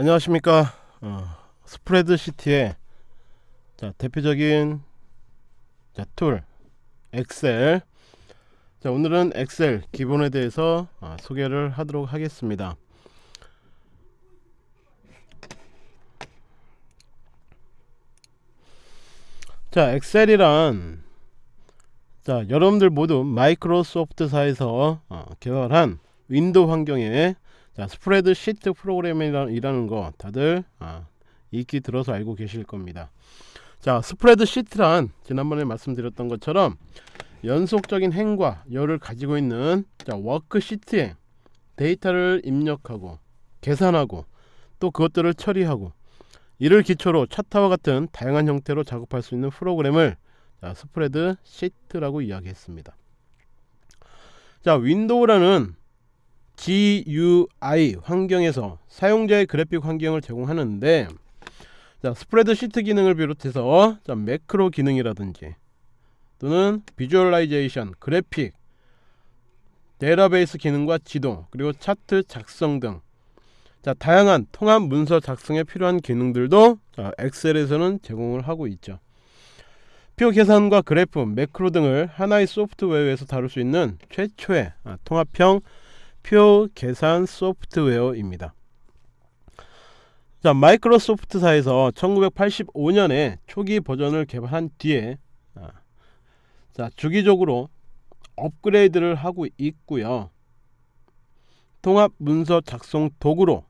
안녕하십니까. 어, 스프레드시트의 자, 대표적인 자, tool 엑셀. 자, 오늘은 엑셀 기본에 대해서 어, 소개를 하도록 하겠습니다. 자 엑셀이란 자 여러분들 모두 마이크로소프트사에서 어, 개발한 윈도우 환경에 자 스프레드 시트 프로그램이라는 거 다들 아, 익히 들어서 알고 계실 겁니다. 자 스프레드 시트란 지난번에 말씀드렸던 것처럼 연속적인 행과 열을 가지고 있는 자 워크시트에 데이터를 입력하고 계산하고 또 그것들을 처리하고 이를 기초로 차트와 같은 다양한 형태로 작업할 수 있는 프로그램을 자, 스프레드 시트라고 이야기했습니다. 자 윈도우라는 GUI 환경에서 사용자의 그래픽 환경을 제공하는데 자, 스프레드 시트 기능을 비롯해서 자, 매크로 기능이라든지 또는 visualization, 그래픽, 데이터베이스 기능과 지도, 그리고 차트 작성 등 자, 다양한 통합 문서 작성에 필요한 기능들도 자, 엑셀에서는 제공을 하고 있죠. 표 계산과 그래프, 매크로 등을 하나의 소프트웨어에서 다룰 수 있는 최초의 아, 통합형 표 계산 소프트웨어입니다. 자, 마이크로소프트사에서 1985년에 초기 버전을 개발한 뒤에 아, 자, 주기적으로 업그레이드를 하고 있고요. 통합 문서 작성 도구로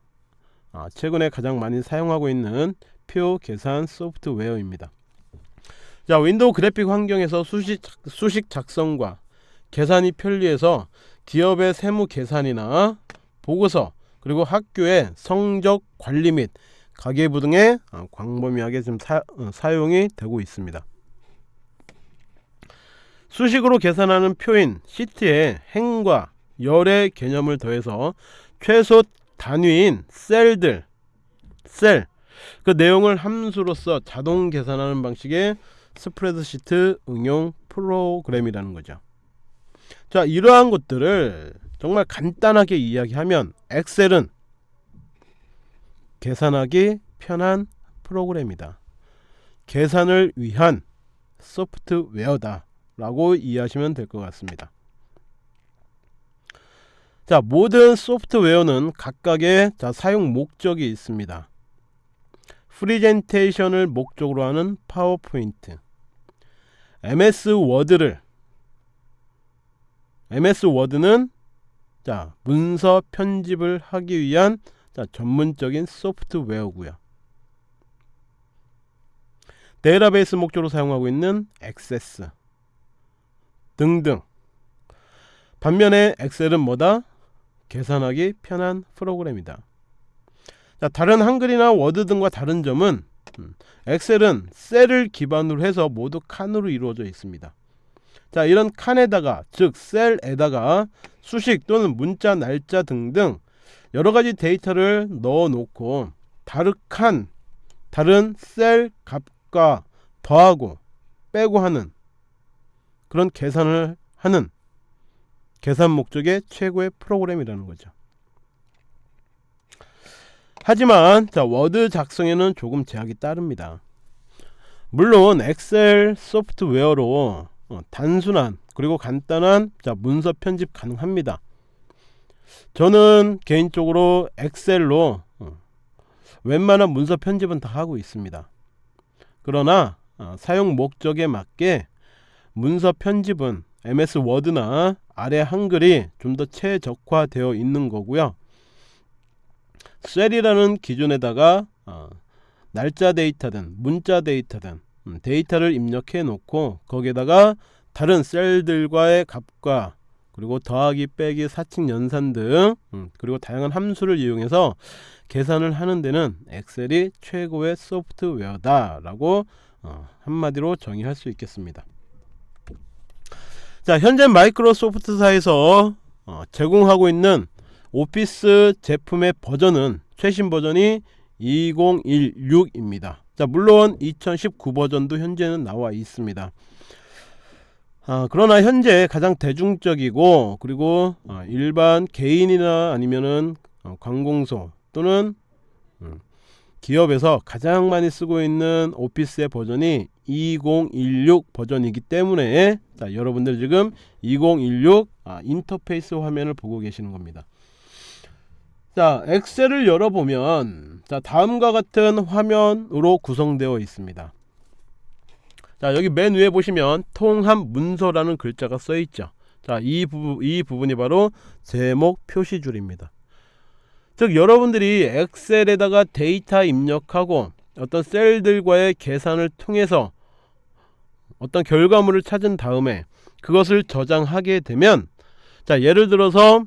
아, 최근에 가장 많이 사용하고 있는 표 계산 소프트웨어입니다. 자, 윈도우 그래픽 환경에서 수식, 수식 작성과 계산이 편리해서 기업의 세무 계산이나 보고서 그리고 학교의 성적 관리 및 가계부 등에 어, 광범위하게 지금 사, 어, 사용이 되고 있습니다. 수식으로 계산하는 표인 시트에 행과 열의 개념을 더해서 최소 단위인 셀들 셀 그 내용을 함수로써 자동 계산하는 방식의 스프레드시트 응용 프로그램이라는 거죠. 자 이러한 것들을 정말 간단하게 이야기하면 엑셀은 계산하기 편한 프로그램이다. 계산을 위한 소프트웨어다 라고 이해하시면 될 것 같습니다. 자 모든 소프트웨어는 각각의 자, 사용 목적이 있습니다. 프리젠테이션을 목적으로 하는 파워포인트. MS 워드를 MS 워드는 자 문서 편집을 하기 위한 자 전문적인 소프트웨어고요. 데이터베이스 목적으로 사용하고 있는 액세스 등등. 반면에 엑셀은 뭐다? 계산하기 편한 프로그램이다. 자 다른 한글이나 워드 등과 다른 점은 음, 엑셀은 셀을 기반으로 해서 모두 칸으로 이루어져 있습니다 자 이런 칸에다가 즉 셀에다가 수식 또는 문자 날짜 등등 여러가지 데이터를 넣어 놓고 다른 칸 다른 셀 값과 더하고 빼고 하는 그런 계산을 하는 계산 목적의 최고의 프로그램이라는 거죠. 하지만 자 워드 작성에는 조금 제약이 따릅니다. 물론 엑셀 소프트웨어로 어, 단순한 그리고 간단한 자, 문서 편집 가능합니다. 저는 개인적으로 엑셀로 어, 웬만한 문서 편집은 다 하고 있습니다. 그러나 어, 사용 목적에 맞게 문서 편집은 MS 워드나 아래 한글이 좀 더 최적화되어 있는 거고요. 셀이라는 기준에다가 어, 날짜 데이터든 문자 데이터든 음, 데이터를 입력해 놓고 거기에다가 다른 셀들과의 값과 그리고 더하기 빼기 사칙 연산 등 음, 그리고 다양한 함수를 이용해서 계산을 하는 데는 엑셀이 최고의 소프트웨어다 라고 어, 한마디로 정의할 수 있겠습니다. 자 현재 마이크로소프트사에서 어, 제공하고 있는 오피스 제품의 버전은 최신 버전이 2016입니다 자 물론 2019 버전도 현재는 나와 있습니다 아, 그러나 현재 가장 대중적이고 그리고 어, 일반 개인이나 아니면은 어, 관공서 또는 음, 기업에서 가장 많이 쓰고 있는 오피스의 버전이 2016 버전이기 때문에 자, 여러분들 지금 2016 아, 인터페이스 화면을 보고 계시는 겁니다. 자, 엑셀을 열어보면 자, 다음과 같은 화면으로 구성되어 있습니다. 자, 여기 맨 위에 보시면 통합 문서라는 글자가 써 있죠. 자, 이, 부, 이 부분이 바로 제목 표시줄입니다. 즉 여러분들이 엑셀에다가 데이터 입력하고 어떤 셀들과의 계산을 통해서 어떤 결과물을 찾은 다음에 그것을 저장하게 되면 자 예를 들어서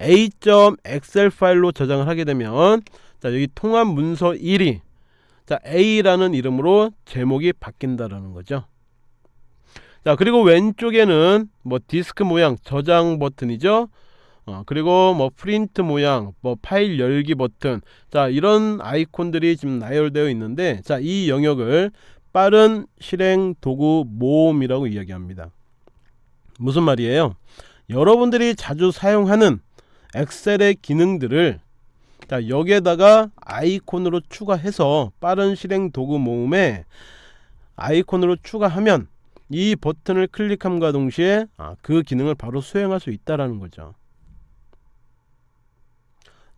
a.excel 파일로 저장을 하게 되면 자 여기 통합 문서 1이 자 a라는 이름으로 제목이 바뀐다라는 거죠. 자 그리고 왼쪽에는 뭐 디스크 모양 저장 버튼이죠? 어, 그리고 뭐 프린트 모양 뭐 파일 열기 버튼. 자 이런 아이콘들이 지금 나열되어 있는데 자 이 영역을 빠른 실행 도구 모음이라고 이야기합니다. 무슨 말이에요? 여러분들이 자주 사용하는 엑셀의 기능들을 자 여기에다가 아이콘으로 추가해서 빠른 실행 도구 모음에 아이콘으로 추가하면 이 버튼을 클릭함과 동시에 아, 그 기능을 바로 수행할 수 있다라는 거죠.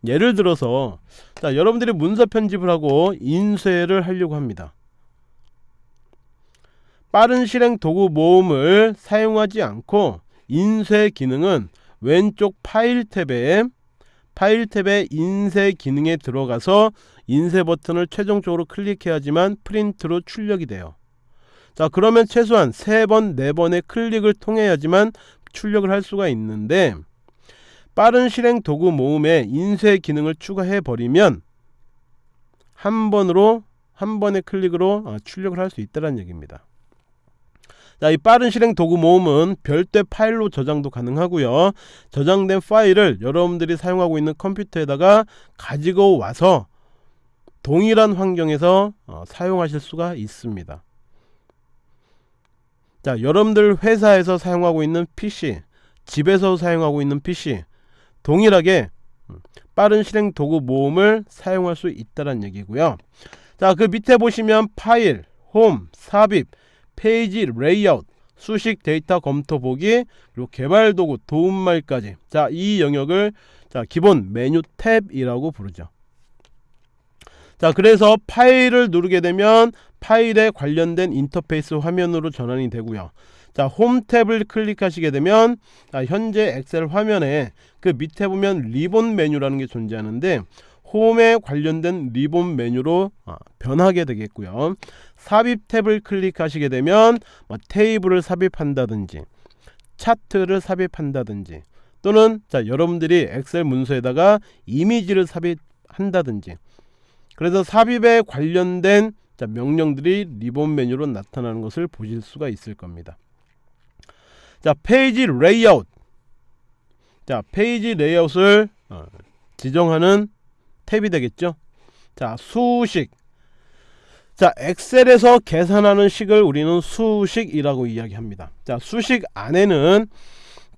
예를 들어서 자 여러분들이 문서 편집을 하고 인쇄를 하려고 합니다. 빠른 실행 도구 모음을 사용하지 않고 인쇄 기능은 왼쪽 파일 탭에 파일 탭의 인쇄 기능에 들어가서 인쇄 버튼을 최종적으로 클릭해야지만 프린트로 출력이 돼요. 자 그러면 최소한 3번 4번의 클릭을 통해야지만 출력을 할 수가 있는데 빠른 실행 도구 모음에 인쇄 기능을 추가해 버리면 한 번으로 한 번의 클릭으로 어, 출력을 할 수 있다는 얘기입니다 자, 이 빠른 실행 도구 모음은 별도의 파일로 저장도 가능하고요. 저장된 파일을 여러분들이 사용하고 있는 컴퓨터에다가 가지고 와서 동일한 환경에서 어, 사용하실 수가 있습니다. 자, 여러분들 회사에서 사용하고 있는 PC, 집에서 사용하고 있는 PC 동일하게 음, 빠른 실행 도구 모음을 사용할 수 있다는 얘기고요. 자, 그 밑에 보시면 파일, 홈, 삽입, 페이지 레이아웃, 수식 데이터 검토 보기, 그리고 개발 도구 도움말까지. 자, 이 영역을 자, 기본 메뉴 탭이라고 부르죠. 자, 그래서 파일을 누르게 되면 파일에 관련된 인터페이스 화면으로 전환이 되고요. 자, 홈 탭을 클릭하시게 되면 자, 현재 엑셀 화면에 그 밑에 보면 리본 메뉴라는 게 존재하는데 홈에 관련된 리본 메뉴로 아, 변하게 되겠고요. 삽입 탭을 클릭하시게 되면 뭐 테이블을 삽입한다든지 차트를 삽입한다든지 또는 자 여러분들이 엑셀 문서에다가 이미지를 삽입한다든지 그래서 삽입에 관련된 자, 명령들이 리본 메뉴로 나타나는 것을 보실 수가 있을 겁니다. 자 페이지 레이아웃 자 페이지 레이아웃을 어, 지정하는 탭이 되겠죠. 자 수식. 자 엑셀에서 계산하는 식을 우리는 수식이라고 이야기합니다. 자 수식 안에는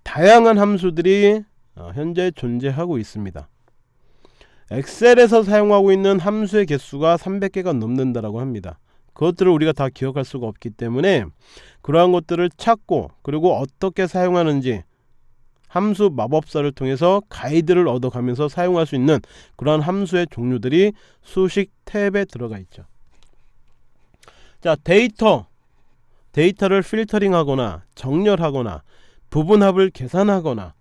다양한 함수들이 어, 현재 존재하고 있습니다. 엑셀에서 사용하고 있는 함수의 개수가 300개가 넘는다라고 합니다. 그것들을 우리가 다 기억할 수가 없기 때문에 그러한 것들을 찾고 그리고 어떻게 사용하는지 함수 마법사를 통해서 가이드를 얻어가면서 사용할 수 있는 그러한 함수의 종류들이 수식 탭에 들어가 있죠. 자 데이터. 데이터를 필터링하거나 정렬하거나 부분합을 계산하거나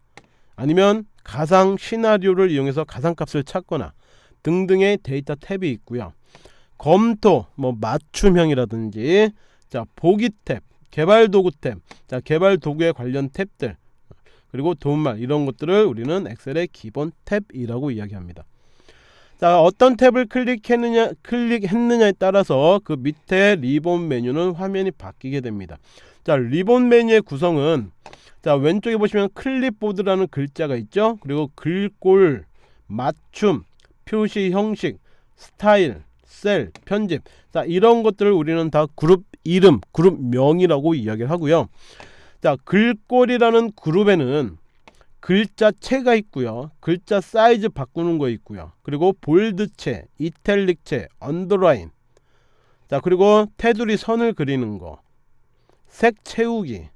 아니면 가상 시나리오를 이용해서 가상값을 찾거나 등등의 데이터 탭이 있고요. 검토 뭐 맞춤법이라든지 자 보기 탭 개발 도구 탭 자 개발 도구에 관련 탭들 그리고 도움말 이런 것들을 우리는 엑셀의 기본 탭이라고 이야기합니다. 자 어떤 탭을 클릭했느냐 클릭했느냐에 따라서 그 밑에 리본 메뉴는 화면이 바뀌게 됩니다. 자 리본 메뉴의 구성은 자 왼쪽에 보시면 클립보드라는 글자가 있죠? 그리고 글꼴 맞춤 표시 형식 스타일 셀 편집. 자 이런 것들을 우리는 다 그룹 이름 그룹 명이라고 이야기를 하고요 자 글꼴이라는 그룹에는 글자체가 있고요. 글자 사이즈 바꾸는 거 있고요. 그리고 볼드체, 이탈릭체, underline. 자, 그리고 테두리 선을 그리는 거. 색 채우기.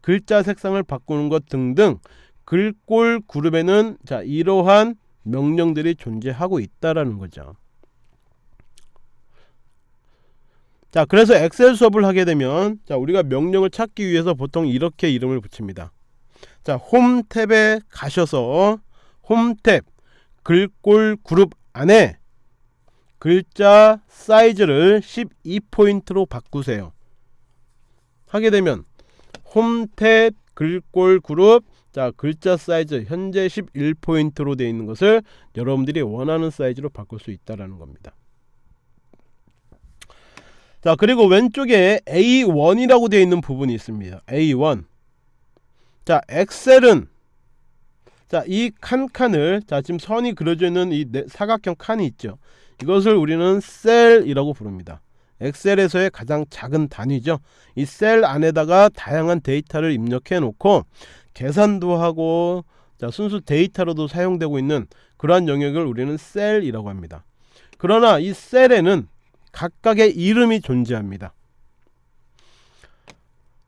글자 색상을 바꾸는 것 등등 글꼴 그룹에는 자, 이러한 명령들이 존재하고 있다라는 거죠. 자, 그래서 엑셀 수업을 하게 되면 자, 우리가 명령을 찾기 위해서 보통 이렇게 이름을 붙입니다. 자, 홈 탭에 가셔서 홈 탭 글꼴 그룹 안에 글자 사이즈를 12포인트로 바꾸세요. 하게 되면 홈 탭 글꼴 그룹 자 글자 사이즈 현재 11포인트로 되어 있는 것을 여러분들이 원하는 사이즈로 바꿀 수 있다라는 겁니다. 자 그리고 왼쪽에 A1이라고 되어 있는 부분이 있습니다. A1. 자 엑셀은 자 이 칸칸을 자 지금 선이 그려져 있는 이 사각형 칸이 있죠. 이것을 우리는 셀이라고 부릅니다. 엑셀에서의 가장 작은 단위죠. 이 셀 안에다가 다양한 데이터를 입력해 놓고 계산도 하고 자 순수 데이터로도 사용되고 있는 그러한 영역을 우리는 셀이라고 합니다. 그러나 이 셀에는 각각의 이름이 존재합니다.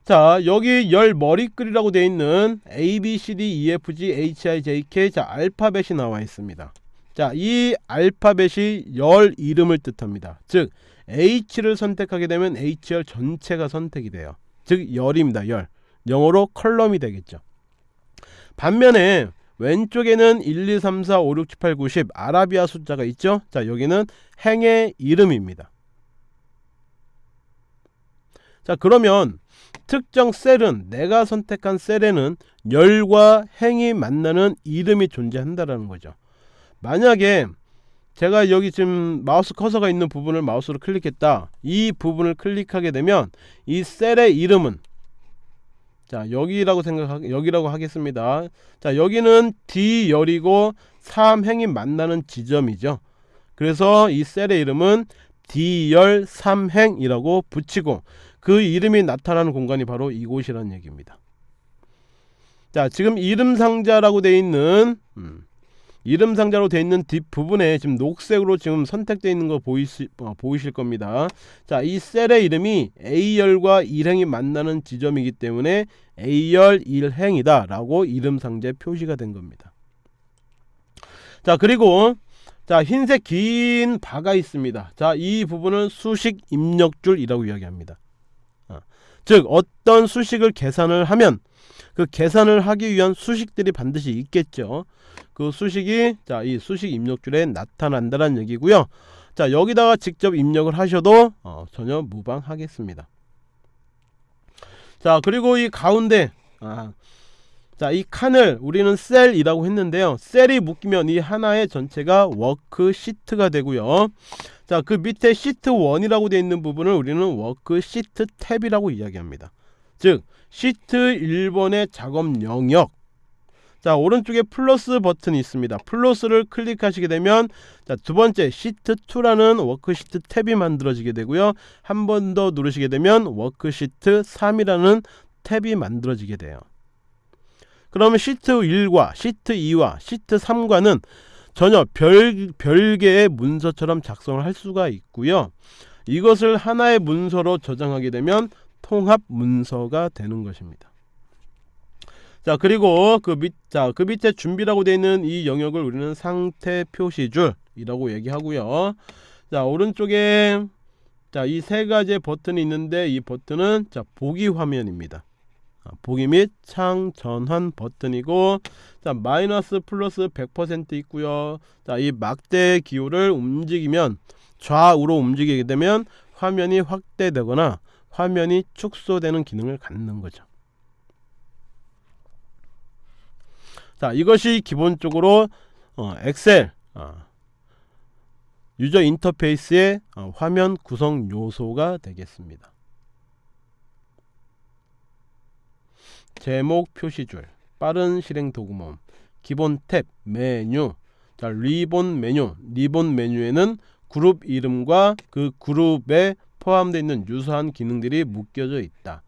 자 여기 열 머리글이라고 되어 있는 A, B, C, D, E, F, G, H, I, J, K 자 알파벳이 나와 있습니다. 자 이 알파벳이 열 이름을 뜻합니다. 즉 H를 선택하게 되면 H열 전체가 선택이 돼요. 즉 열입니다 열. 영어로 컬럼이 되겠죠. 반면에 왼쪽에는 1, 2, 3, 4, 5, 6, 7, 8, 9, 10 아라비아 숫자가 있죠 자 여기는 행의 이름입니다 자 그러면 특정 셀은 내가 선택한 셀에는 열과 행이 만나는 이름이 존재한다라는 거죠. 만약에 제가 여기 지금 마우스 커서가 있는 부분을 마우스로 클릭했다. 이 부분을 클릭하게 되면 이 셀의 이름은 자 여기라고 생각 여기라고 하겠습니다. 자 여기는 D열이고 3행이 만나는 지점이죠. 그래서 이 셀의 이름은 D열 3행이라고 붙이고 그 이름이 나타나는 공간이 바로 이곳이라는 얘기입니다. 자 지금 이름 상자라고 되어 있는 음, 이름 상자로 되어 있는 뒷부분에 지금 녹색으로 지금 선택되어 있는 거 보이시, 어, 보이실 겁니다. 자, 이 셀의 이름이 A열과 1행이 만나는 지점이기 때문에 A열 1행이다 라고 이름 상자에 표시가 된 겁니다. 자, 그리고 자, 흰색 긴 바가 있습니다. 자, 이 부분은 수식 입력줄이라고 이야기합니다. 즉 어떤 수식을 계산을 하면 그 계산을 하기 위한 수식들이 반드시 있겠죠. 그 수식이 자 이 수식 입력줄에 나타난다는 얘기고요. 자 여기다가 직접 입력을 하셔도 어, 전혀 무방하겠습니다. 자 그리고 이 가운데 아, 자 이 칸을 우리는 셀이라고 했는데요. 셀이 묶이면 이 하나의 전체가 워크시트가 되고요. 자, 그 밑에 시트 1이라고 되어 있는 부분을 우리는 워크 시트 탭이라고 이야기합니다. 즉, 시트 1번의 작업 영역. 자, 오른쪽에 플러스 버튼이 있습니다. 플러스를 클릭하시게 되면 자, 두 번째 시트 2라는 워크시트 탭이 만들어지게 되고요. 한 번 더 누르시게 되면 워크시트 3이라는 탭이 만들어지게 돼요. 그러면 시트 1과 시트 2와 시트 3과는 전혀 별, 별개의 문서처럼 작성을 할 수가 있고요. 이것을 하나의 문서로 저장하게 되면 통합 문서가 되는 것입니다. 자 그리고 그 밑, 자, 그 밑에 준비라고 되어 있는 이 영역을 우리는 상태 표시줄이라고 얘기하고요. 자 오른쪽에 자 이 세 가지의 버튼이 있는데 이 버튼은 자 보기 화면입니다. 아, 보기 및 창 전환 버튼이고 자 마이너스 플러스 100% 있고요 자이 막대 기호를 움직이면 좌우로 움직이게 되면 화면이 확대되거나 화면이 축소되는 기능을 갖는 거죠. 자 이것이 기본적으로 어, 엑셀 어, user interface의 어, 화면 구성 요소가 되겠습니다. 제목 표시줄 빠른 실행 도구 모음 기본 탭 메뉴. 자 리본 메뉴. 리본 메뉴에는 그룹 이름과 그 그룹에 포함되어 있는 유사한 기능들이 묶여져 있다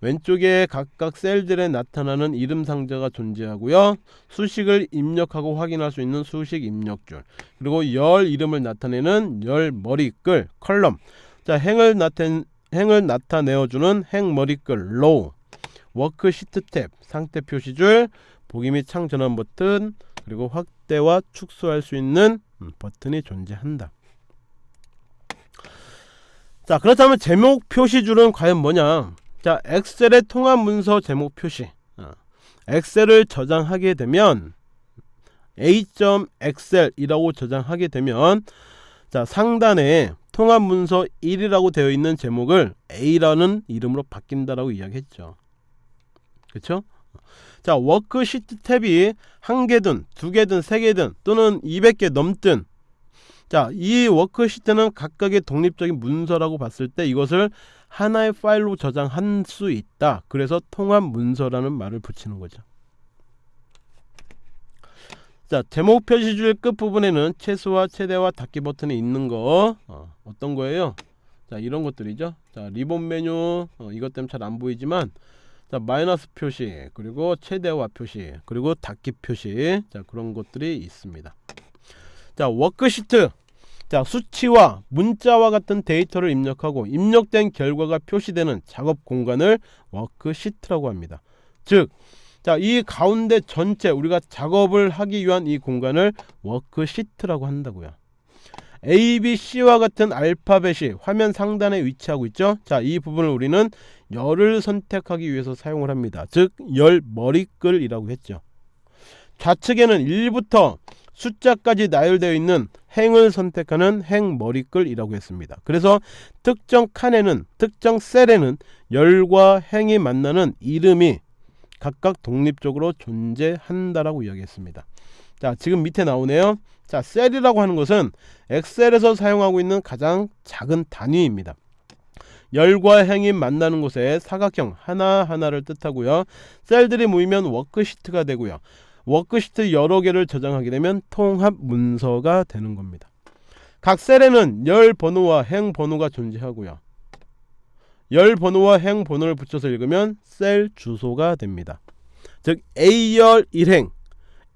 왼쪽에 각각 셀들에 나타나는 이름 상자가 존재하고요. 수식을 입력하고 확인할 수 있는 수식 입력줄 그리고 열 이름을 나타내는 열 머리글 column 자 행을 나타내 행을 나타내어주는 행 머리글 row 워크시트 탭 상태 표시줄 보기 및 창 전환 버튼 그리고 확대와 축소할 수 있는 음, 버튼이 존재한다. 자 그렇다면 제목 표시줄은 과연 뭐냐? 자 엑셀의 통합 문서 제목 표시. 어, 엑셀을 저장하게 되면 a.excel이라고 저장하게 되면 자 상단에 통합 문서 1이라고 되어 있는 제목을 a라는 이름으로 바뀐다라고 이야기했죠. 그쵸? 자 워크시트 탭이 한 개든 두 개든 세 개든 또는 200개 넘든 자, 이 워크시트는 각각의 독립적인 문서라고 봤을 때 이것을 하나의 파일로 저장할 수 있다. 그래서 통합 문서라는 말을 붙이는 거죠. 자, 제목 표시줄 끝부분에는 최소화, 최대화, 닫기 버튼이 있는 거 어떤 거예요? 자, 이런 것들이죠. 자, 리본 메뉴 어, 이것 때문에 잘 안 보이지만 자, 마이너스 표시, 그리고 최대화 표시, 그리고 닫기 표시. 자, 그런 것들이 있습니다. 자 워크시트 자 수치와 문자와 같은 데이터를 입력하고 입력된 결과가 표시되는 작업 공간을 워크시트라고 합니다 즉 자, 이 가운데 전체 우리가 작업을 하기 위한 이 공간을 워크시트라고 한다고요. A, B, C와 같은 알파벳이 화면 상단에 위치하고 있죠. 자, 이 부분을 우리는 열을 선택하기 위해서 사용을 합니다. 즉, 열 머리글이라고 했죠. 좌측에는 1부터 숫자까지 나열되어 있는 행을 선택하는 행 머리글이라고 했습니다. 그래서 특정 칸에는 특정 셀에는 열과 행이 만나는 이름이 각각 독립적으로 존재한다라고 이야기했습니다. 자, 지금 밑에 나오네요. 자, 셀이라고 하는 것은 엑셀에서 사용하고 있는 가장 작은 단위입니다. 열과 행이 만나는 곳에 사각형 하나하나를 뜻하고요. 셀들이 모이면 워크시트가 되고요. 워크시트 여러 개를 저장하게 되면 통합 문서가 되는 겁니다. 각 셀에는 열 번호와 행 번호가 존재하고요. 열 번호와 행 번호를 붙여서 읽으면 셀 주소가 됩니다. 즉 A열 1행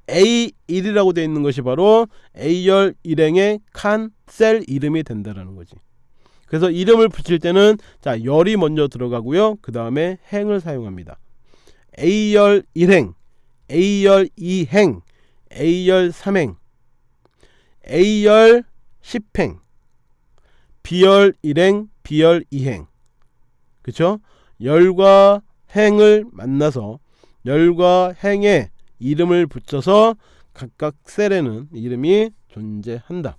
A1이라고 되어 있는 것이 바로 A열 1행의 칸 셀 이름이 된다라는 거지. 그래서 이름을 붙일 때는 자 열이 먼저 들어가고요. 그 다음에 행을 사용합니다. A열 1행 A열 2행, A열 3행, A열 10행, B열 1행, B열 2행. 그쵸? 열과 행을 만나서 열과 행에 이름을 붙여서 각각 셀에는 이름이 존재한다.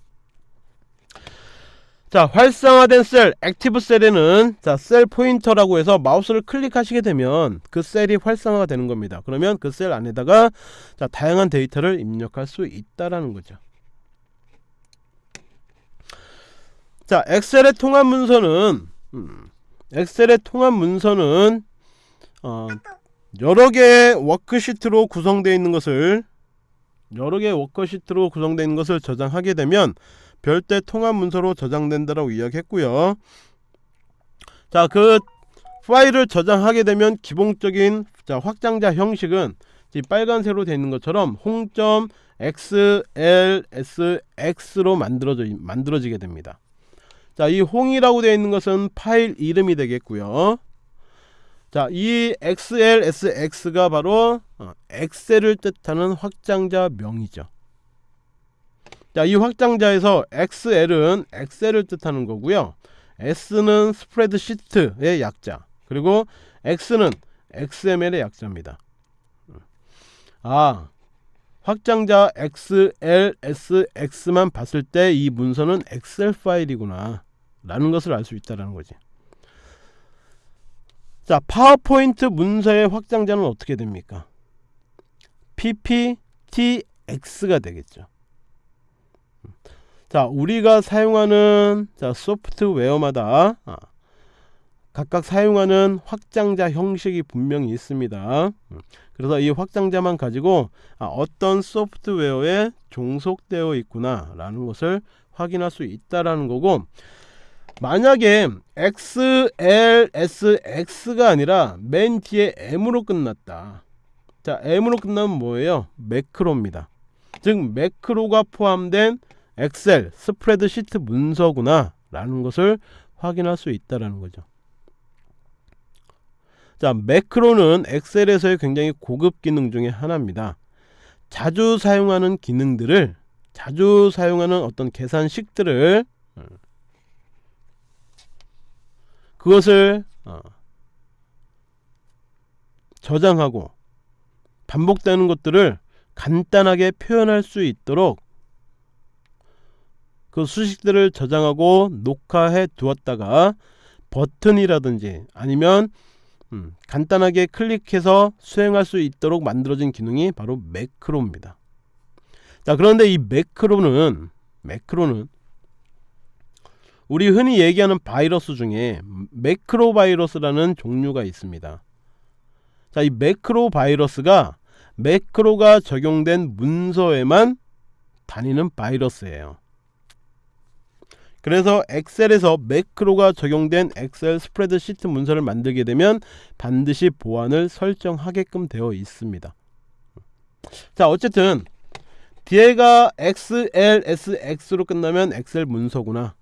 자 활성화된 셀 active cell에는 자 셀 포인터라고 해서 마우스를 클릭하시게 되면 그 셀이 활성화가 되는 겁니다. 그러면 그 셀 안에다가 자 다양한 데이터를 입력할 수 있다라는 거죠. 자 엑셀의 통합 문서는 음, 엑셀의 통합 문서는 어, 여러 개의 워크시트로 구성되어 있는 것을 여러 개의 워크시트로 구성되어 있는 것을 저장하게 되면 별도 통합 문서로 저장된다라고 이야기했고요. 자, 그 파일을 저장하게 되면 기본적인 자, 확장자 형식은 빨간색으로 되어 있는 것처럼 홍점 XLSX로 만들어져 만들어지게 됩니다. 자, 이 홍이라고 되어 있는 것은 파일 이름이 되겠고요. 자, 이 XLSX가 바로 어, 엑셀을 뜻하는 확장자 명이죠. 자, 이 확장자에서 XL은 엑셀을 뜻하는 거고요. S는 스프레드 시트의 약자. 그리고 X는 XML의 약자입니다. 아, 확장자 XLSX만 봤을 때 이 문서는 엑셀 파일이구나 라는 것을 알 수 있다는 거지. 자, 파워포인트 문서의 확장자는 어떻게 됩니까? PPTX가 되겠죠. 자 우리가 사용하는 자 소프트웨어마다 아, 각각 사용하는 확장자 형식이 분명히 있습니다. 음, 그래서 이 확장자만 가지고 아, 어떤 소프트웨어에 종속되어 있구나 라는 것을 확인할 수 있다라는 거고 만약에 XLSX가 아니라 맨 뒤에 M으로 끝났다. 자 M으로 끝나면 뭐예요? 매크로입니다. 즉 매크로가 포함된 엑셀 스프레드시트 문서구나 라는 것을 확인할 수 있다라는 거죠. 자 매크로는 엑셀에서의 굉장히 고급 기능 중에 하나입니다. 자주 사용하는 기능들을 자주 사용하는 어떤 계산식들을 어, 그것을 어, 저장하고 반복되는 것들을 간단하게 표현할 수 있도록 그 수식들을 저장하고 녹화해 두었다가 버튼이라든지 아니면 음, 간단하게 클릭해서 수행할 수 있도록 만들어진 기능이 바로 매크로입니다. 자 그런데 이 매크로는 매크로는 우리 흔히 얘기하는 바이러스 중에 매크로 바이러스라는 종류가 있습니다. 자, 이 매크로 바이러스가 매크로가 적용된 문서에만 다니는 바이러스예요. 그래서 엑셀에서 매크로가 적용된 엑셀 스프레드시트 문서를 만들게 되면 반드시 보안을 설정하게끔 되어 있습니다. 자 어쨌든 뒤에가 XLSX로 끝나면 엑셀 문서구나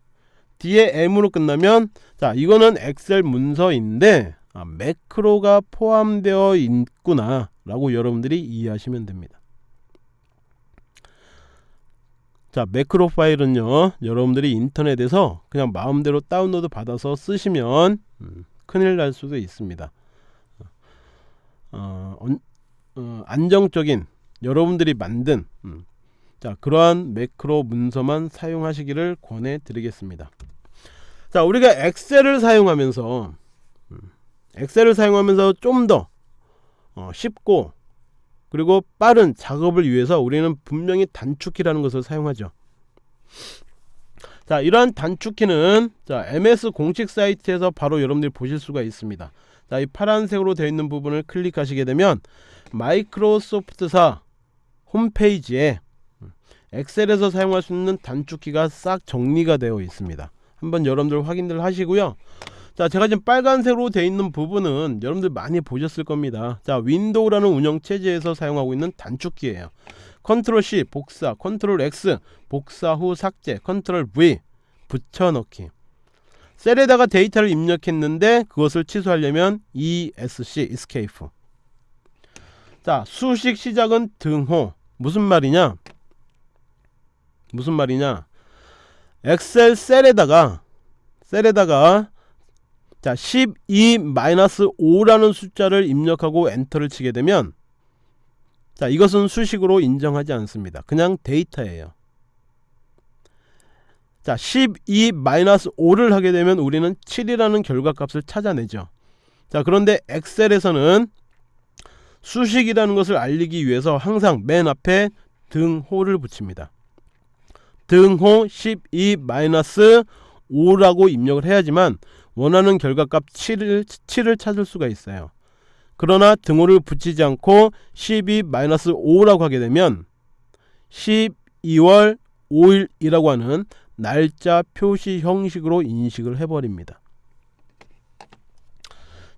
뒤에 M으로 끝나면 자 이거는 엑셀 문서인데 아, 매크로가 포함되어 있구나 라고 여러분들이 이해하시면 됩니다 자 매크로 파일은요 여러분들이 인터넷에서 그냥 마음대로 다운로드 받아서 쓰시면 음, 큰일 날 수도 있습니다. 어, 어, 안정적인 여러분들이 만든 음, 자 그러한 매크로 문서만 사용하시기를 권해 드리겠습니다. 자 우리가 엑셀을 사용하면서 음, 엑셀을 사용하면서 좀더 어, 쉽고 그리고 빠른 작업을 위해서 우리는 분명히 단축키라는 것을 사용하죠. 자 이러한 단축키는 자 MS 공식 사이트에서 바로 여러분들이 보실 수가 있습니다. 자 이 파란색으로 되어 있는 부분을 클릭하시게 되면 마이크로소프트사 홈페이지에 엑셀에서 사용할 수 있는 단축키가 싹 정리가 되어 있습니다. 한번 여러분들 확인들 하시고요 자 제가 지금 빨간색으로 되어 있는 부분은 여러분들 많이 보셨을 겁니다. 자 윈도우라는 운영체제에서 사용하고 있는 단축키예요. 컨트롤 C 복사 컨트롤 X 복사 후 삭제 컨트롤 V 붙여넣기. 셀에다가 데이터를 입력했는데 그것을 취소하려면 ESC escape. 자 수식 시작은 등호. 무슨 말이냐? 무슨 말이냐? 엑셀 셀에다가 셀에다가 자 12-5라는 숫자를 입력하고 엔터를 치게 되면 자 이것은 수식으로 인정하지 않습니다. 그냥 데이터예요. 자 12-5를 하게 되면 우리는 7이라는 결과값을 찾아내죠. 자 그런데 엑셀에서는 수식이라는 것을 알리기 위해서 항상 맨 앞에 등호를 붙입니다. 등호 12-5라고 입력을 해야지만 원하는 결과값 7을, 7을 찾을 수가 있어요. 그러나 등호를 붙이지 않고 12-5라고 하게 되면 12월 5일이라고 하는 날짜 표시 형식으로 인식을 해버립니다.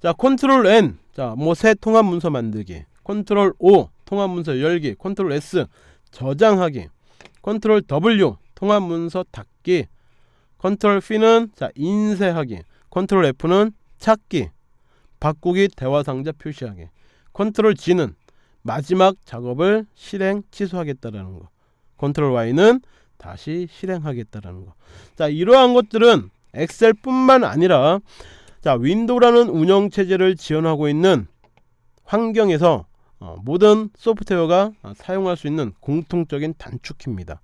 자 컨트롤 N. 자 뭐 새 통합 문서 만들기. 컨트롤 O 통합 문서 열기. 컨트롤 S 저장하기. 컨트롤 W 통합 문서 닫기. 컨트롤 P는 자 인쇄하기 컨트롤 F는 찾기 바꾸기 대화 상자 표시하기 컨트롤 Z는 마지막 작업을 실행 취소하겠다라는 거 컨트롤 Y는 다시 실행하겠다라는 거. 자, 이러한 것들은 엑셀 뿐만 아니라 자, 윈도우라는 운영 체제를 지원하고 있는 환경에서 어, 모든 소프트웨어가 사용할 수 있는 공통적인 단축키입니다.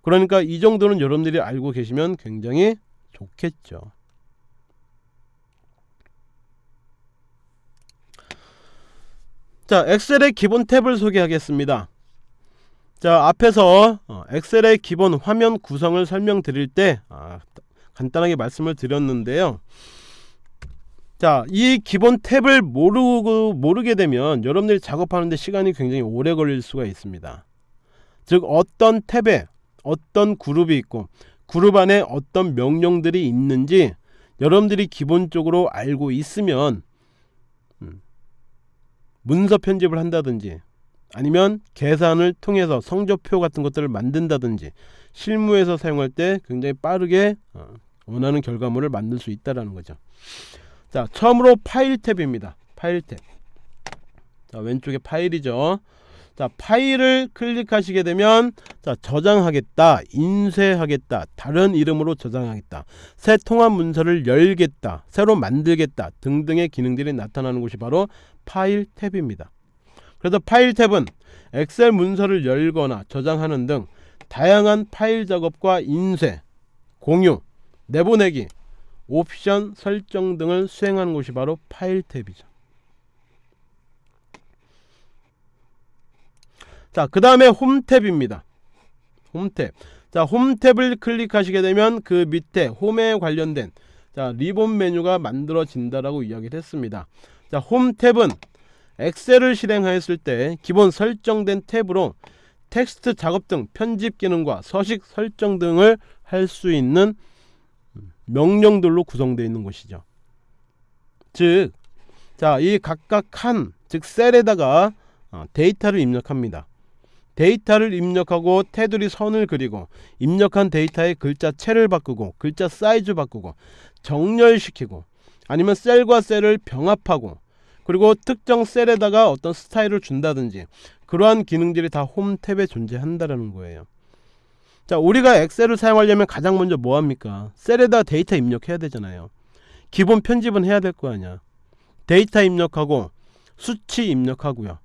그러니까 이 정도는 여러분들이 알고 계시면 굉장히 좋겠죠. 자, 엑셀의 기본 탭을 소개하겠습니다. 자, 앞에서 어, 엑셀의 기본 화면 구성을 설명드릴 때 아, 간단하게 말씀을 드렸는데요. 자, 이 기본 탭을 모르고 모르게 되면 여러분들이 작업하는데 시간이 굉장히 오래 걸릴 수가 있습니다. 즉 어떤 탭에 어떤 그룹이 있고 그룹 안에 어떤 명령들이 있는지 여러분들이 기본적으로 알고 있으면 음, 문서 편집을 한다든지 아니면 계산을 통해서 성적표 같은 것들을 만든다든지 실무에서 사용할 때 굉장히 빠르게 어, 원하는 결과물을 만들 수 있다라는 거죠. 자, 처음으로 파일 탭입니다. 파일 탭. 자, 왼쪽에 파일이죠. 자, 파일을 클릭하시게 되면 자, 저장하겠다, 인쇄하겠다, 다른 이름으로 저장하겠다, 새 통합 문서를 열겠다, 새로 만들겠다 등등의 기능들이 나타나는 곳이 바로 파일 탭입니다. 그래서 파일 탭은 엑셀 문서를 열거나 저장하는 등 다양한 파일 작업과 인쇄, 공유, 내보내기, 옵션 설정 등을 수행하는 곳이 바로 파일 탭이죠. 자, 그 다음에 홈 탭입니다. 홈 탭. 자, 홈 탭을 클릭하시게 되면 그 밑에 홈에 관련된 자, 리본 메뉴가 만들어진다라고 이야기를 했습니다. 자, 홈 탭은 엑셀을 실행하였을 때 기본 설정된 탭으로 텍스트 작업 등 편집 기능과 서식 설정 등을 할 수 있는 명령들로 구성되어 있는 것이죠. 즉, 자, 이 각각 칸, 즉 셀에다가 어, 데이터를 입력합니다. 데이터를 입력하고 테두리 선을 그리고 입력한 데이터의 글자체를 바꾸고 글자 사이즈 바꾸고 정렬시키고 아니면 셀과 셀을 병합하고 그리고 특정 셀에다가 어떤 스타일을 준다든지 그러한 기능들이 다 홈 탭에 존재한다라는 거예요. 자, 우리가 엑셀을 사용하려면 가장 먼저 뭐 합니까? 셀에다 데이터 입력해야 되잖아요. 기본 편집은 해야 될 거 아니야. 데이터 입력하고 수치 입력하고요.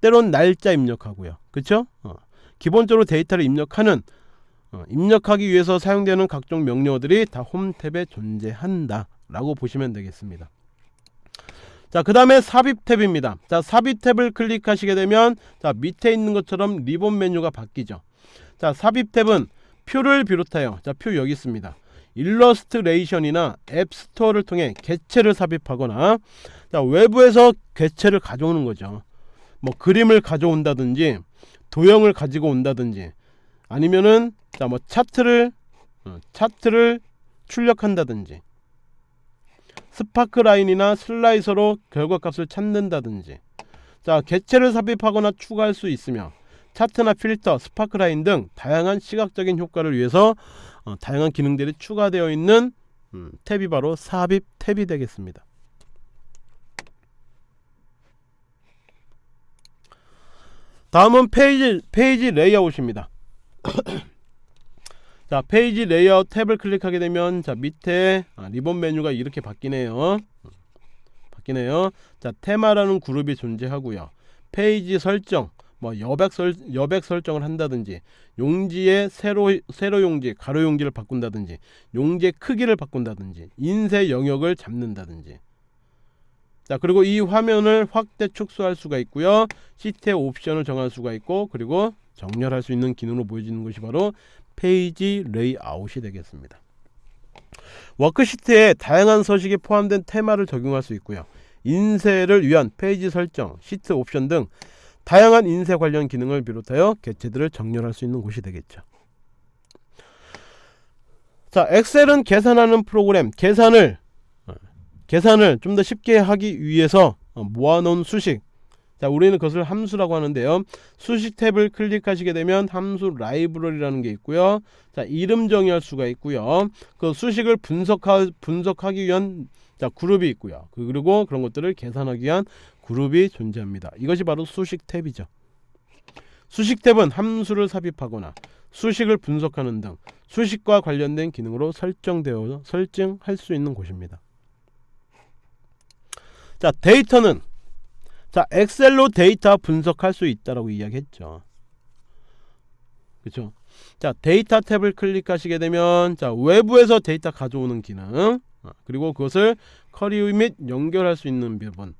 때론 날짜 입력하고요. 그쵸? 어. 기본적으로 데이터를 입력하는 어, 입력하기 위해서 사용되는 각종 명령어들이 다 홈 탭에 존재한다 라고 보시면 되겠습니다. 자, 그 다음에 삽입 탭입니다. 자, 삽입 탭을 클릭하시게 되면 자, 밑에 있는 것처럼 리본 메뉴가 바뀌죠. 자, 삽입 탭은 표를 비롯하여 자, 표 여기 있습니다. 일러스트레이션이나 앱스토어를 통해 개체를 삽입하거나 자, 외부에서 개체를 가져오는 거죠. 뭐 그림을 가져온다든지 도형을 가지고 온다든지 아니면은 자뭐 차트를 어, 차트를 출력한다든지 sparkline이나 slicer로 결과값을 찾는다든지 자 개체를 삽입하거나 추가할 수 있으며 차트나 필터, sparkline 등 다양한 시각적인 효과를 위해서 어, 다양한 기능들이 추가되어 있는 음, 탭이 바로 삽입 탭이 되겠습니다. 다음은 페이지 페이지 레이아웃입니다. 자 페이지 레이아웃 탭을 클릭하게 되면 자 밑에 아, 리본 메뉴가 이렇게 바뀌네요. 바뀌네요. 자 테마라는 그룹이 존재하고요. 페이지 설정 뭐 여백 설 여백 설정을 한다든지 용지의 세로 세로 용지 가로 용지를 바꾼다든지 용지의 크기를 바꾼다든지 인쇄 영역을 잡는다든지 자 그리고 이 화면을 확대 축소할 수가 있고요. 시트의 옵션을 정할 수가 있고 그리고 정렬할 수 있는 기능으로 보여지는 것이 바로 페이지 레이아웃이 되겠습니다. 워크시트에 다양한 서식이 포함된 테마를 적용할 수 있고요. 인쇄를 위한 페이지 설정, 시트 옵션 등 다양한 인쇄 관련 기능을 비롯하여 개체들을 정렬할 수 있는 곳이 되겠죠. 자 엑셀은 계산하는 프로그램 계산을 계산을 좀 더 쉽게 하기 위해서 어, 모아놓은 수식. 자 우리는 그것을 함수라고 하는데요. 수식 탭을 클릭하시게 되면 함수 라이브러리라는 게 있고요. 자 이름 정의할 수가 있고요. 그 수식을 분석하, 분석하기 위한 자 그룹이 있고요. 그, 그리고 그런 것들을 계산하기 위한 그룹이 존재합니다. 이것이 바로 수식 탭이죠. 수식 탭은 함수를 삽입하거나 수식을 분석하는 등 수식과 관련된 기능으로 설정되어 설정할 수 있는 곳입니다 자 데이터는 자 엑셀로 데이터 분석할 수 있다라고 이야기했죠. 그렇죠 자 데이터 탭을 클릭하시게 되면 자 외부에서 데이터 가져오는 기능 어, 그리고 그것을 query 및 연결할 수 있는 부분.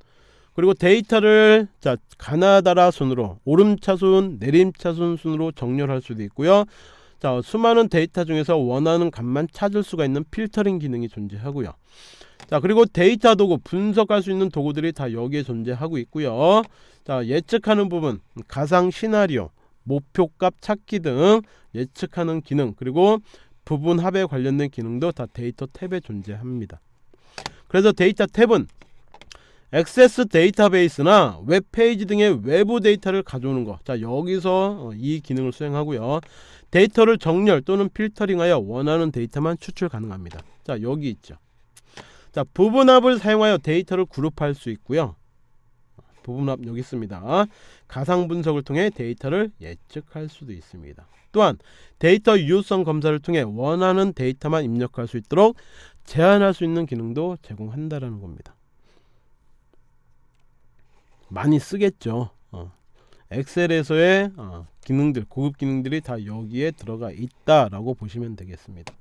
그리고 데이터를 자 가나다라 순으로 오름차순 내림차순 순으로 정렬할 수도 있고요. 자 수많은 데이터 중에서 원하는 값만 찾을 수가 있는 필터링 기능이 존재하고요 자 그리고 데이터 도구 분석할 수 있는 도구들이 다 여기에 존재하고 있고요 자 예측하는 부분 가상 시나리오 목표값 찾기 등 예측하는 기능 그리고 부분 합에 관련된 기능도 다 데이터 탭에 존재합니다. 그래서 데이터 탭은 액세스 데이터베이스나 웹페이지 등의 외부 데이터를 가져오는 거. 자, 여기서 어, 이 기능을 수행하고요. 데이터를 정렬 또는 필터링하여 원하는 데이터만 추출 가능합니다. 자, 여기 있죠. 자, 부분합을 사용하여 데이터를 그룹할 수 있고요. 부분합 여기 있습니다. 가상 분석을 통해 데이터를 예측할 수도 있습니다. 또한 데이터 유효성 검사를 통해 원하는 데이터만 입력할 수 있도록 제한할 수 있는 기능도 제공한다라는 겁니다. 많이 쓰겠죠. 어. 엑셀에서의 어, 기능들, 고급 기능들이 다 여기에 들어가 있다라고 보시면 되겠습니다.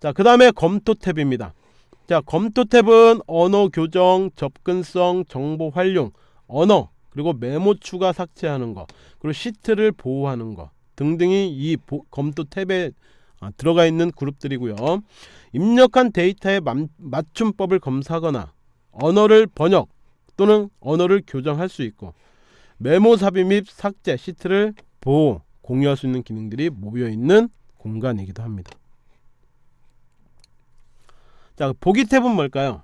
자, 그 다음에 검토 탭입니다. 자, 검토 탭은 언어 교정, 접근성, 정보 활용, 언어, 그리고 메모 추가 삭제하는 거, 그리고 시트를 보호하는 거 등등이 이 보, 검토 탭에 아, 들어가 있는 그룹들이고요. 입력한 데이터의 맞춤법을 검사하거나 언어를 번역 또는 언어를 교정할 수 있고 메모 삽입 및 삭제 시트를 보호 공유할 수 있는 기능들이 모여 있는 공간이기도 합니다. 자 보기 탭은 뭘까요?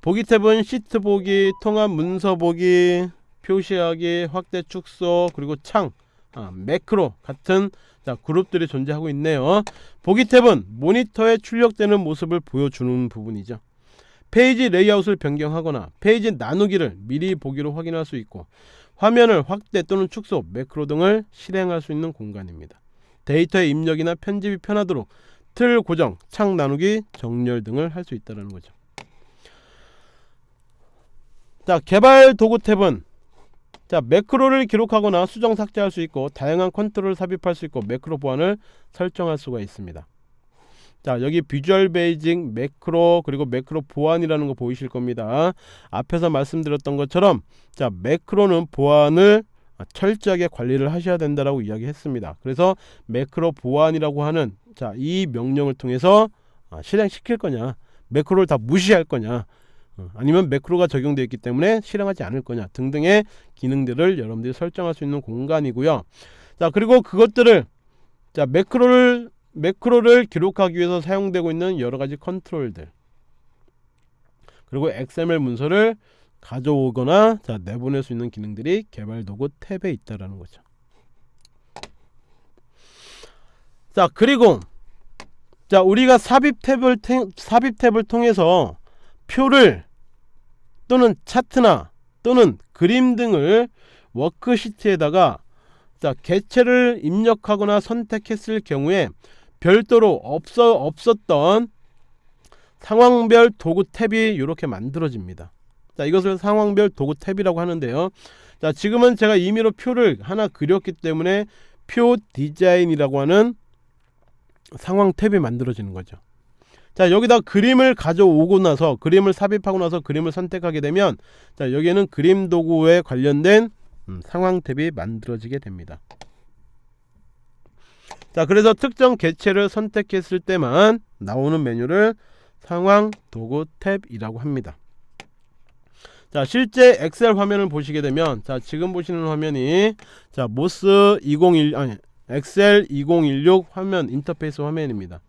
보기 탭은 시트 보기, 통합 문서 보기, 표시하기, 확대 축소 그리고 창, 아, 매크로 같은 자, 그룹들이 존재하고 있네요. 보기 탭은 모니터에 출력되는 모습을 보여주는 부분이죠. 페이지 레이아웃을 변경하거나 페이지 나누기를 미리 보기로 확인할 수 있고 화면을 확대 또는 축소, 매크로 등을 실행할 수 있는 공간입니다. 데이터의 입력이나 편집이 편하도록 틀 고정, 창 나누기, 정렬 등을 할 수 있다는 거죠. 자, 개발 도구 탭은 자, 매크로를 기록하거나 수정 삭제할 수 있고 다양한 컨트롤을 삽입할 수 있고 매크로 보안을 설정할 수가 있습니다. 자 여기 Visual Basic 매크로 그리고 매크로 보안이라는 거 보이실 겁니다 앞에서 말씀드렸던 것처럼 자 매크로는 보안을 철저하게 관리를 하셔야 된다라고 이야기했습니다 그래서 매크로 보안이라고 하는 자 이 명령을 통해서 아, 실행시킬 거냐 매크로를 다 무시할 거냐 어, 아니면 매크로가 적용되어 있기 때문에 실행하지 않을 거냐 등등의 기능들을 여러분들이 설정할 수 있는 공간이고요 자 그리고 그것들을 자 매크로를 매크로를 기록하기 위해서 사용되고 있는 여러가지 컨트롤들 그리고 XML 문서를 가져오거나 자, 내보낼 수 있는 기능들이 개발 도구 탭에 있다라는 거죠. 자 그리고 자 우리가 삽입 탭을 삽입 탭을 통해서 표를 또는 차트나 또는 그림 등을 워크시트에다가 자 개체를 입력하거나 선택했을 경우에 별도로 없어 없었던 상황별 도구 탭이 이렇게 만들어집니다. 자 이것을 상황별 도구 탭이라고 하는데요. 자 지금은 제가 임의로 표를 하나 그렸기 때문에 표 디자인이라고 하는 상황 탭이 만들어지는 거죠. 자 여기다 그림을 가져오고 나서 그림을 삽입하고 나서 그림을 선택하게 되면 자 여기에는 그림 도구에 관련된 음, 상황 탭이 만들어지게 됩니다. 자 그래서 특정 개체를 선택했을 때만 나오는 메뉴를 상황 도구 탭이라고 합니다 자 실제 엑셀 화면을 보시게 되면 자 지금 보시는 화면이 자 MOS 2016 아니 엑셀 2016 화면 인터페이스 화면입니다.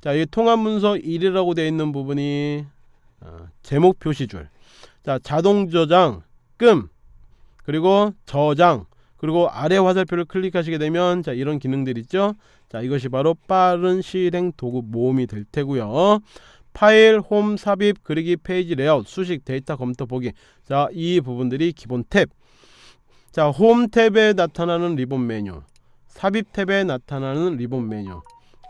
자이 통합 문서 1이라고 되어 있는 부분이 어, 제목 표시줄. 자 자동 저장 끔 그리고 저장 그리고 아래 화살표를 클릭하시게 되면 자 이런 기능들 있죠? 자 이것이 바로 빠른 실행 도구 모음이 될 테고요. 파일, 홈, 삽입, 그리기, 페이지 레이아웃, 수식, 데이터 검토 보기. 자 이 부분들이 기본 탭. 자, 홈 탭에 나타나는 리본 메뉴, 삽입 탭에 나타나는 리본 메뉴,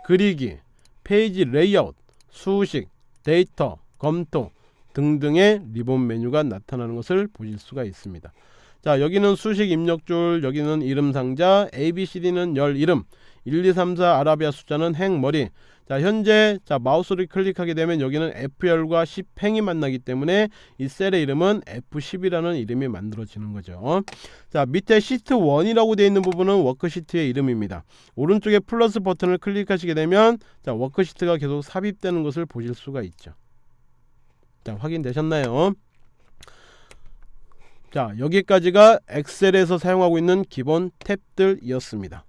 그리기, 페이지 레이아웃, 수식, 데이터, 검토 등등의 리본 메뉴가 나타나는 것을 보실 수가 있습니다. 자 여기는 수식 입력줄 여기는 이름 상자 ABCD는 열 이름 1 2 3 4 아라비아 숫자는 행머리 자 현재 자 마우스를 클릭하게 되면 여기는 F열과 10행이 만나기 때문에 이 셀의 이름은 F10이라는 이름이 만들어지는 거죠. 자 밑에 시트 1이라고 되어 있는 부분은 워크시트의 이름입니다. 오른쪽에 플러스 버튼을 클릭하시게 되면 자 워크시트가 계속 삽입되는 것을 보실 수가 있죠. 자 확인되셨나요? 자 여기까지가 엑셀에서 사용하고 있는 기본 탭들이었습니다